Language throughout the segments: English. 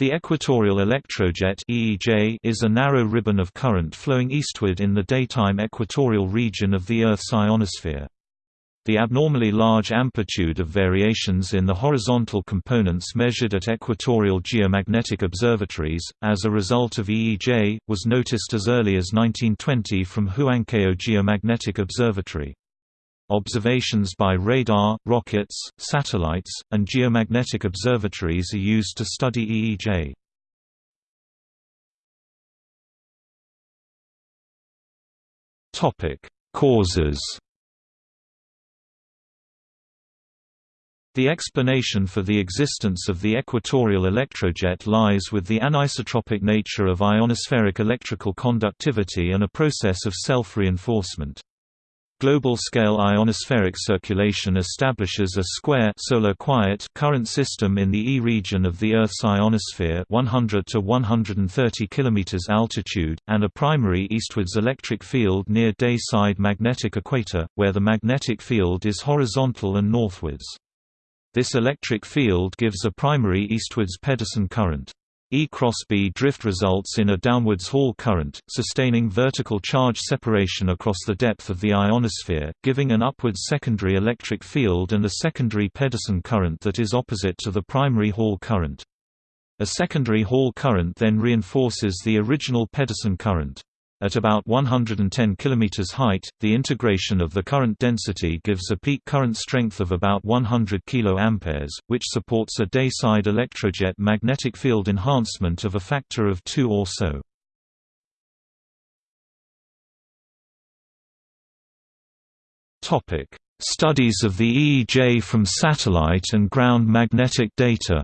The equatorial electrojet (EEJ) is a narrow ribbon of current flowing eastward in the daytime equatorial region of the Earth's ionosphere. The abnormally large amplitude of variations in the horizontal components measured at equatorial geomagnetic observatories, as a result of EEJ, was noticed as early as 1920 from Huancayo Geomagnetic Observatory. Observations by radar, rockets, satellites, and geomagnetic observatories are used to study EEJ. Topic: Causes The explanation for the existence of the equatorial electrojet lies with the anisotropic nature of ionospheric electrical conductivity and a process of self-reinforcement. Global-scale ionospheric circulation establishes a square solar quiet current system in the E region of the Earth's ionosphere 100 to 130 km altitude, and a primary eastwards electric field near day-side magnetic equator, where the magnetic field is horizontal and northwards. This electric field gives a primary eastwards Pedersen current. E cross B drift results in a downwards Hall current, sustaining vertical charge separation across the depth of the ionosphere, giving an upwards secondary electric field and a secondary Pedersen current that is opposite to the primary Hall current. A secondary Hall current then reinforces the original Pedersen current. At about 110 km height, the integration of the current density gives a peak current strength of about 100 kA, which supports a dayside electrojet magnetic field enhancement of a factor of 2 or so. Studies of the EEJ from satellite and ground magnetic data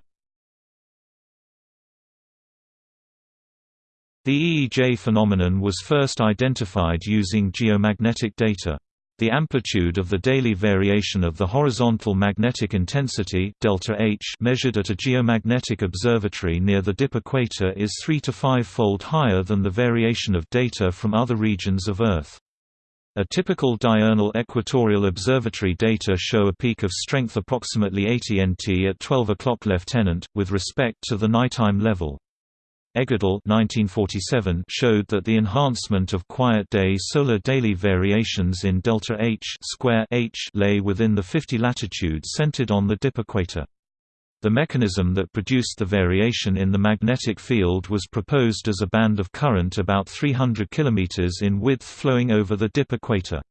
The EEJ phenomenon was first identified using geomagnetic data. The amplitude of the daily variation of the horizontal magnetic intensity delta H measured at a geomagnetic observatory near the dip equator is 3 to 5-fold higher than the variation of data from other regions of Earth. A typical diurnal equatorial observatory data show a peak of strength approximately 80 nt at 12 o'clock lieutenant, with respect to the nighttime level. Egedal 1947 showed that the enhancement of quiet-day solar daily variations in delta H square H lay within the 50 latitude centered on the dip equator. The mechanism that produced the variation in the magnetic field was proposed as a band of current about 300 km in width flowing over the dip equator.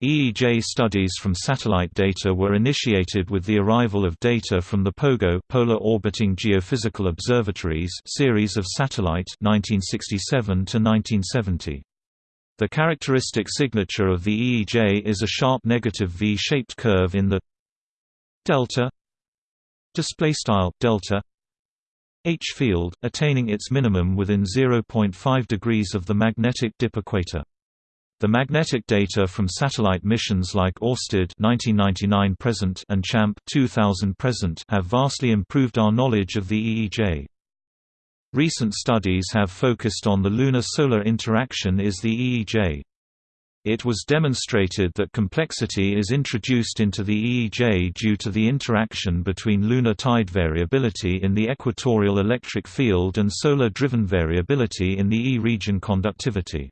EEJ studies from satellite data were initiated with the arrival of data from the POGO Polar Orbiting Geophysical Observatories series of satellite 1967 to 1970. The characteristic signature of the EEJ is a sharp negative V-shaped curve in the delta display style delta H field, attaining its minimum within 0.5 degrees of the magnetic dip equator. The magnetic data from satellite missions like Orsted (1999–present) and CHAMP (2000–present) have vastly improved our knowledge of the EEJ. Recent studies have focused on the lunar-solar interaction is the EEJ. It was demonstrated that complexity is introduced into the EEJ due to the interaction between lunar tide variability in the equatorial electric field and solar-driven variability in the E region conductivity.